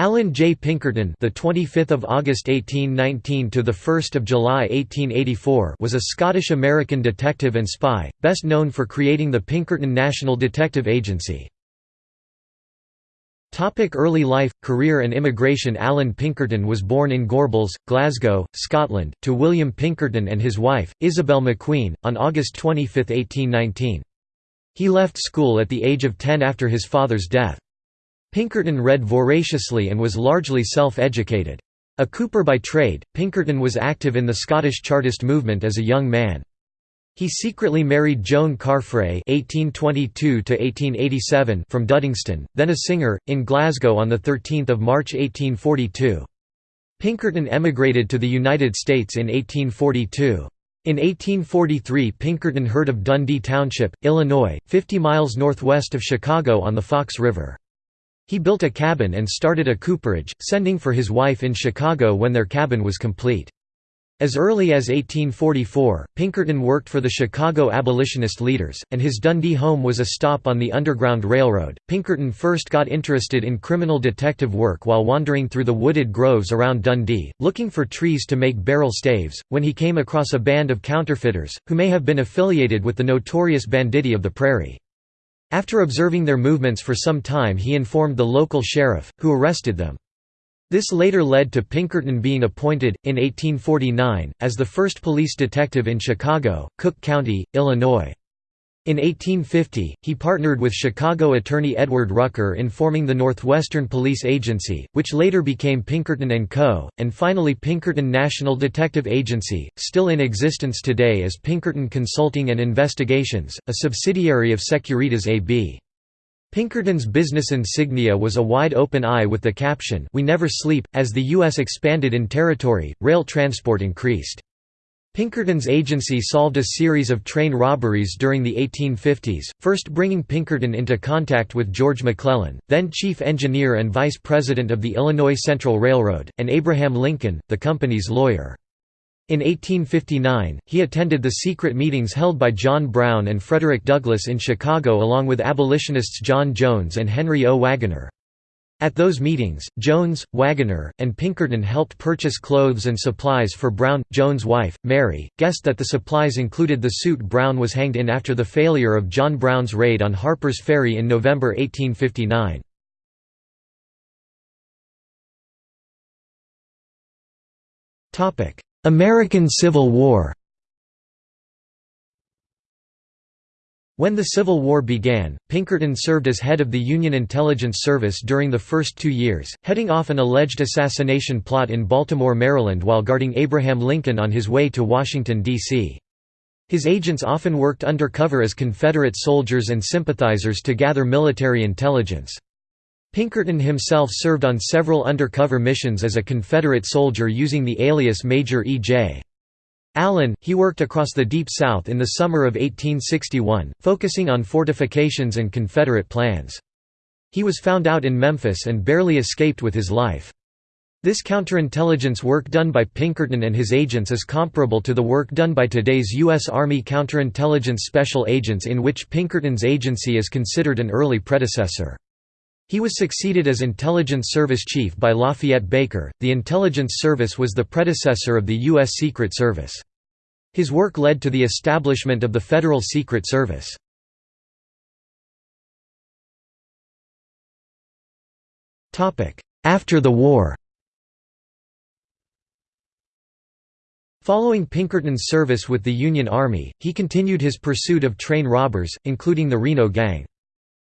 Allan J. Pinkerton, the 25th of August 1819 to the 1st of July 1884, was a Scottish-American detective and spy, best known for creating the Pinkerton National Detective Agency. Topic early life, career and immigration Allan Pinkerton was born in Gorbals, Glasgow, Scotland, to William Pinkerton and his wife, Isabel McQueen, on August 25, 1819. He left school at the age of 10 after his father's death. Pinkerton read voraciously and was largely self-educated. A cooper by trade, Pinkerton was active in the Scottish Chartist movement as a young man. He secretly married Joan Carfrae (1822–1887) from Duddingston, then a singer, in Glasgow on the 13th of March 1842. Pinkerton emigrated to the United States in 1842. In 1843 Pinkerton heard of Dundee Township, Illinois, 50 miles northwest of Chicago on the Fox River. He built a cabin and started a cooperage, sending for his wife in Chicago when their cabin was complete. As early as 1844, Pinkerton worked for the Chicago abolitionist leaders, and his Dundee home was a stop on the Underground Railroad. Pinkerton first got interested in criminal detective work while wandering through the wooded groves around Dundee, looking for trees to make barrel staves, when he came across a band of counterfeiters, who may have been affiliated with the notorious banditti of the prairie. After observing their movements for some time he informed the local sheriff, who arrested them. This later led to Pinkerton being appointed, in 1849, as the first police detective in Chicago, Cook County, Illinois. In 1850, he partnered with Chicago attorney Edward Rucker in forming the Northwestern Police Agency, which later became Pinkerton & Co., and finally Pinkerton National Detective Agency, still in existence today as Pinkerton Consulting and Investigations, a subsidiary of Securitas AB. Pinkerton's business insignia was a wide open eye with the caption, We never sleep. As the U.S. expanded in territory, rail transport increased. Pinkerton's agency solved a series of train robberies during the 1850s, first bringing Pinkerton into contact with George McClellan, then chief engineer and vice president of the Illinois Central Railroad, and Abraham Lincoln, the company's lawyer. In 1859, he attended the secret meetings held by John Brown and Frederick Douglass in Chicago along with abolitionists John Jones and Henry O. Waggoner. At those meetings, Jones, Waggoner, and Pinkerton helped purchase clothes and supplies for Brown. Jones' wife, Mary, guessed that the supplies included the suit Brown was hanged in after the failure of John Brown's raid on Harper's Ferry in November 1859. American Civil War When the Civil War began, Pinkerton served as head of the Union Intelligence Service during the first two years, heading off an alleged assassination plot in Baltimore, Maryland while guarding Abraham Lincoln on his way to Washington, D.C. His agents often worked undercover as Confederate soldiers and sympathizers to gather military intelligence. Pinkerton himself served on several undercover missions as a Confederate soldier using the alias Major E.J. Allen, he worked across the Deep South in the summer of 1861, focusing on fortifications and Confederate plans. He was found out in Memphis and barely escaped with his life. This counterintelligence work done by Pinkerton and his agents is comparable to the work done by today's U.S. Army counterintelligence special agents in which Pinkerton's agency is considered an early predecessor. He was succeeded as Intelligence Service Chief by Lafayette Baker. The Intelligence Service was the predecessor of the U.S. Secret Service. His work led to the establishment of the Federal Secret Service. After the war Following Pinkerton's service with the Union Army, he continued his pursuit of train robbers, including the Reno Gang.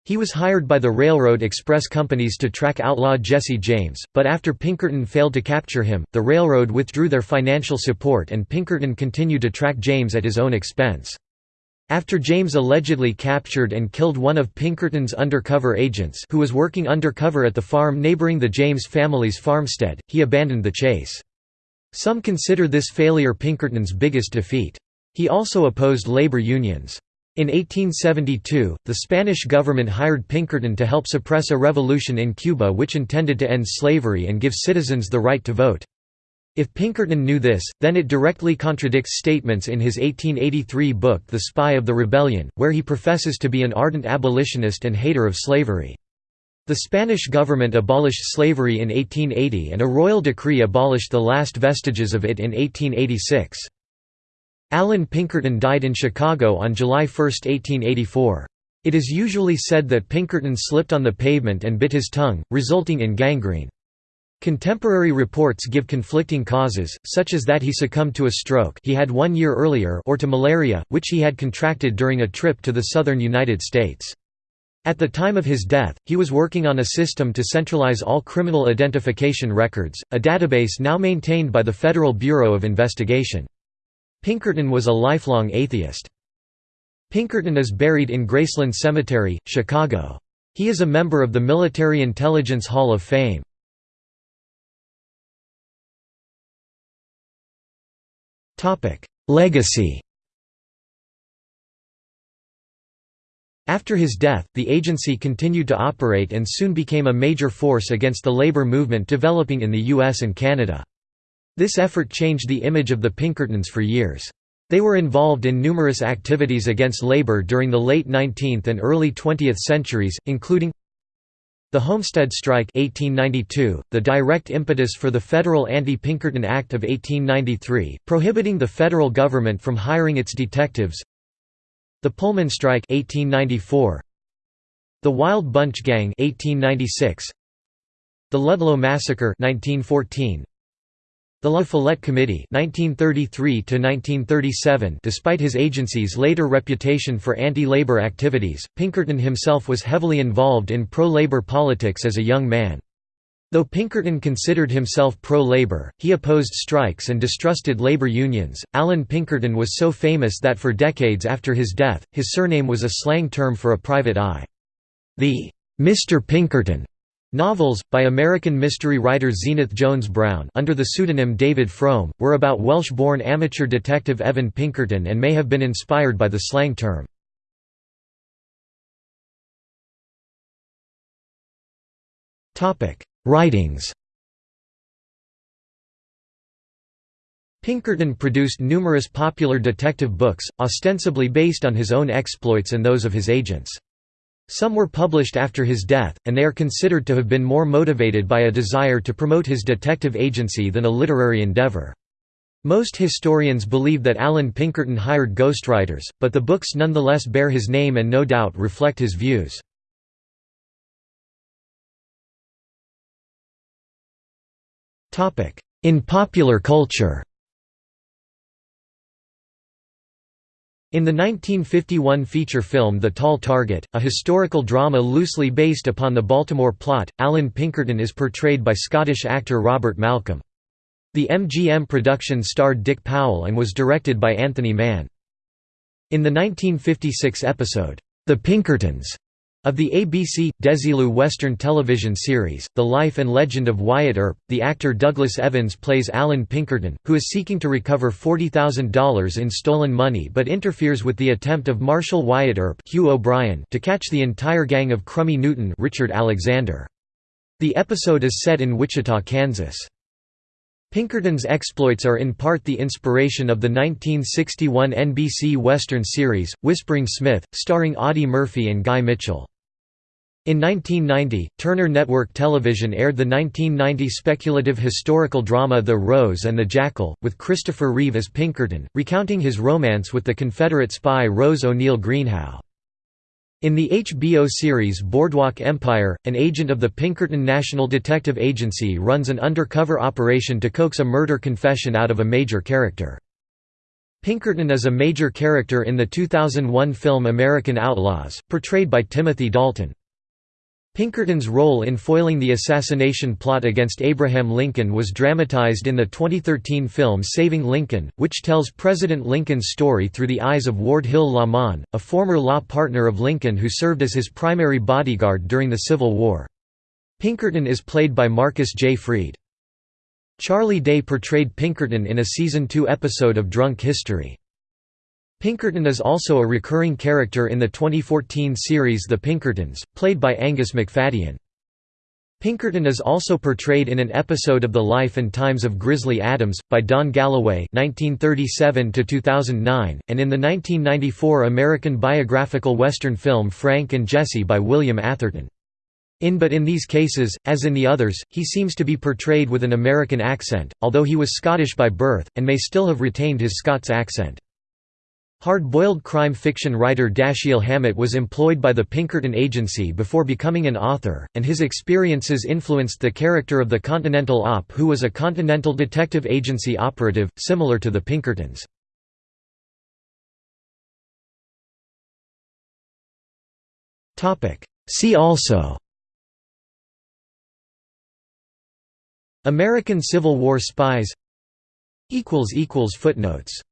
He was hired by the railroad express companies to track outlaw Jesse James, but after Pinkerton failed to capture him, the railroad withdrew their financial support and Pinkerton continued to track James at his own expense. After James allegedly captured and killed one of Pinkerton's undercover agents who was working undercover at the farm neighboring the James family's farmstead, he abandoned the chase. Some consider this failure Pinkerton's biggest defeat. He also opposed labor unions. In 1872, the Spanish government hired Pinkerton to help suppress a revolution in Cuba which intended to end slavery and give citizens the right to vote. If Pinkerton knew this, then it directly contradicts statements in his 1883 book The Spy of the Rebellion, where he professes to be an ardent abolitionist and hater of slavery. The Spanish government abolished slavery in 1880 and a royal decree abolished the last vestiges of it in 1886. Allan Pinkerton died in Chicago on July 1, 1884. It is usually said that Pinkerton slipped on the pavement and bit his tongue, resulting in gangrene. Contemporary reports give conflicting causes, such as that he succumbed to a stroke he had one year earlier or to malaria, which he had contracted during a trip to the southern United States. At the time of his death, he was working on a system to centralize all criminal identification records, a database now maintained by the Federal Bureau of Investigation. Pinkerton was a lifelong atheist. Pinkerton is buried in Graceland Cemetery, Chicago. He is a member of the Military Intelligence Hall of Fame. Legacy After his death, the agency continued to operate and soon became a major force against the labor movement developing in the US and Canada. This effort changed the image of the Pinkertons for years. They were involved in numerous activities against labor during the late 19th and early 20th centuries, including the Homestead Strike 1892, the direct impetus for the Federal Anti-Pinkerton Act of 1893, prohibiting the federal government from hiring its detectives the Pullman Strike 1894 The Wild Bunch Gang 1896 The Ludlow Massacre 1914 the La Follette Committee 1933 Despite his agency's later reputation for anti-labor activities, Pinkerton himself was heavily involved in pro-labor politics as a young man. Though Pinkerton considered himself pro-labor, he opposed strikes and distrusted labor unions. Allan Pinkerton was so famous that for decades after his death, his surname was a slang term for a private eye. The Mr. Pinkerton novels, by American mystery writer Zenith Jones Brown under the pseudonym David Frome, were about Welsh-born amateur detective Evan Pinkerton and may have been inspired by the slang term. Writings Pinkerton produced numerous popular detective books, ostensibly based on his own exploits and those of his agents. Some were published after his death, and they are considered to have been more motivated by a desire to promote his detective agency than a literary endeavor. Most historians believe that Allan Pinkerton hired ghostwriters, but the books nonetheless bear his name and no doubt reflect his views. In popular culture In the 1951 feature film The Tall Target, a historical drama loosely based upon the Baltimore plot, Allan Pinkerton is portrayed by Scottish actor Robert Malcolm. The MGM production starred Dick Powell and was directed by Anthony Mann. In the 1956 episode, The Pinkertons, of the ABC, Desilu Western television series, The Life and Legend of Wyatt Earp, the actor Douglas Evans plays Allan Pinkerton, who is seeking to recover $40,000 in stolen money but interferes with the attempt of Marshal Wyatt Earp Hugh O'Brian to catch the entire gang of Crummy Newton Richard Alexander. The episode is set in Wichita, Kansas. Pinkerton's exploits are in part the inspiration of the 1961 NBC Western series, Whispering Smith, starring Audie Murphy and Guy Mitchell. In 1990, Turner Network Television aired the 1990 speculative historical drama The Rose and the Jackal, with Christopher Reeve as Pinkerton, recounting his romance with the Confederate spy Rose O'Neill Greenhow. In the HBO series Boardwalk Empire, an agent of the Pinkerton National Detective Agency runs an undercover operation to coax a murder confession out of a major character. Pinkerton is a major character in the 2001 film American Outlaws, portrayed by Timothy Dalton. Pinkerton's role in foiling the assassination plot against Abraham Lincoln was dramatized in the 2013 film Saving Lincoln, which tells President Lincoln's story through the eyes of Ward Hill Lamon, a former law partner of Lincoln who served as his primary bodyguard during the Civil War. Pinkerton is played by Marcus J. Freed. Charlie Day portrayed Pinkerton in a Season 2 episode of Drunk History. Pinkerton is also a recurring character in the 2014 series The Pinkertons, played by Angus Macfadyen. Pinkerton is also portrayed in an episode of The Life and Times of Grizzly Adams, by Don Galloway 1937 and in the 1994 American biographical Western film Frank and Jesse by William Atherton. In but in these cases, as in the others, he seems to be portrayed with an American accent, although he was Scottish by birth, and may still have retained his Scots accent. Hard-boiled crime fiction writer Dashiell Hammett was employed by the Pinkerton Agency before becoming an author, and his experiences influenced the character of the Continental Op who was a Continental Detective Agency operative, similar to the Pinkertons. See also American Civil War spies Footnotes